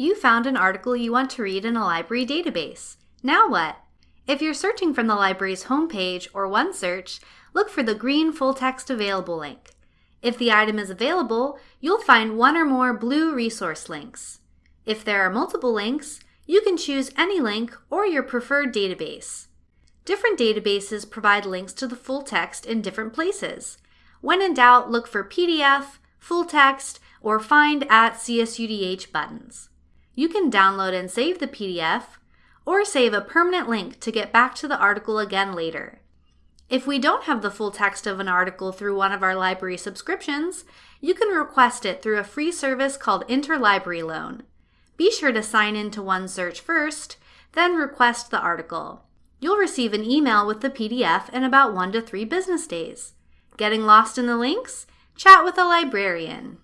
You found an article you want to read in a library database. Now what? If you're searching from the library's homepage or OneSearch, look for the green full text available link. If the item is available, you'll find one or more blue resource links. If there are multiple links, you can choose any link or your preferred database. Different databases provide links to the full text in different places. When in doubt, look for PDF, full text, or find at CSUDH buttons. You can download and save the PDF, or save a permanent link to get back to the article again later. If we don't have the full text of an article through one of our library subscriptions, you can request it through a free service called Interlibrary Loan. Be sure to sign in to OneSearch first, then request the article. You'll receive an email with the PDF in about one to three business days. Getting lost in the links? Chat with a librarian.